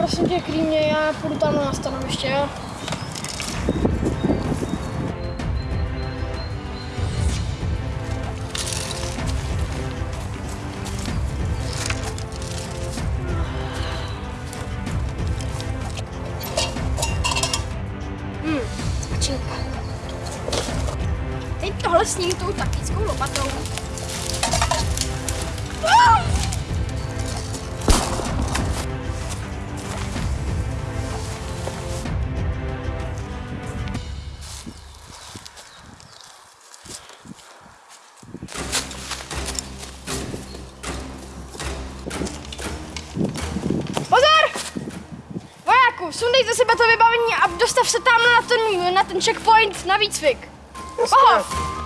prosím tě, klímě, já půjdu tam na stanoviště, jo? Hmm, svačinka. Teď tohle s ním tou taktickou lopatou. Ah! Vojáku, sundej ze sebe to vybavení a dostav se tam na ten, na ten checkpoint na výcvik. Oho!